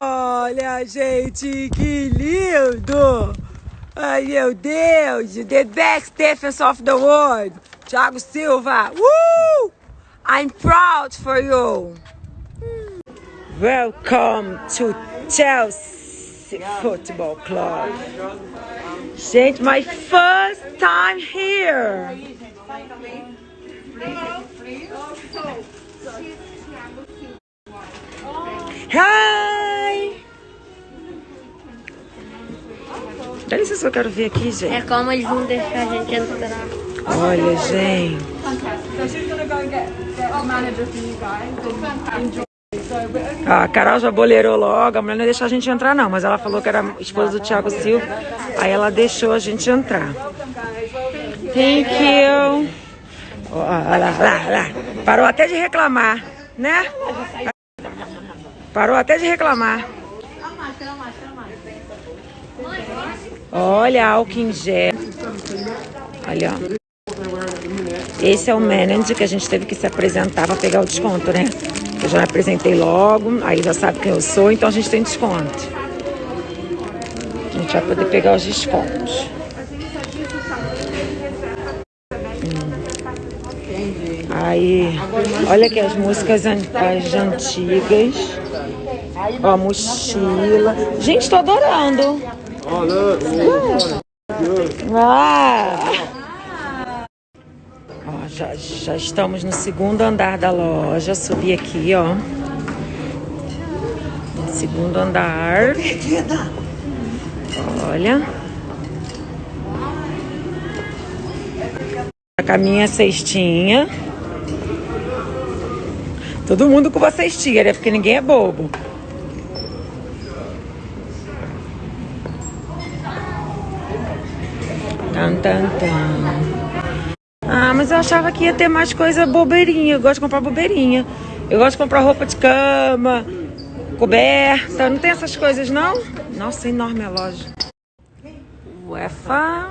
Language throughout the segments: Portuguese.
Olha, gente, que lindo! Ai, meu Deus! The best defense of the world! Thiago Silva! Woo! I'm proud for you! Welcome to Chelsea Football Club. Gente, my first time here. Dá licença que eu quero ver aqui, gente. É como eles vão deixar a gente entrar. Olha, gente. Ah, a Carol já boleirou logo, a mulher não ia deixar a gente entrar não, mas ela falou que era esposa do Thiago Silva, aí ela deixou a gente entrar. Thank you. Olha lá, lá, lá. Parou até de reclamar, né? Parou até de reclamar. Olha, álcool em gel. Olha, ó. Esse é o manager que a gente teve que se apresentar para pegar o desconto, né? Eu já me apresentei logo, aí já sabe quem eu sou, então a gente tem desconto. A gente vai poder pegar os descontos. Hum. Aí, olha aqui as músicas an as antigas. Ó, mochila. Gente, tô adorando. Ah! Ó, já, já estamos no segundo andar da loja. Subi aqui, ó. Segundo andar. Olha. Com a minha cestinha. Todo mundo com uma cestinha, né? Porque ninguém é bobo. Tan, tan, tan. Ah, mas eu achava que ia ter mais coisa bobeirinha. Eu gosto de comprar bobeirinha. Eu gosto de comprar roupa de cama, coberta. Não tem essas coisas, não? Nossa, enorme a loja. Uefa.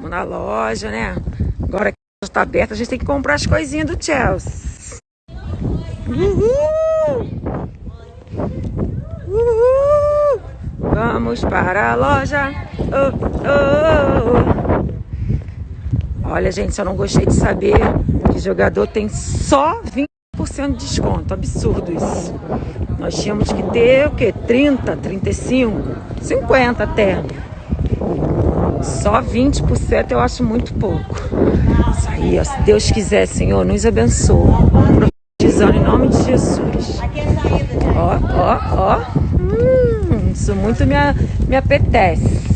Vamos na loja, né? Agora que a loja tá aberta, a gente tem que comprar as coisinhas do Chelsea. Uhul! Uhul! Vamos para a loja. Oh, oh, oh. Olha, gente, eu não gostei de saber que jogador tem só 20% de desconto. Absurdo isso. Nós tínhamos que ter o quê? 30, 35, 50 até. Só 20% eu acho muito pouco. Isso aí, ó, se Deus quiser, Senhor, nos abençoa. Profetizando em nome de Jesus. Ó, ó, ó. Hum, isso muito me, me apetece.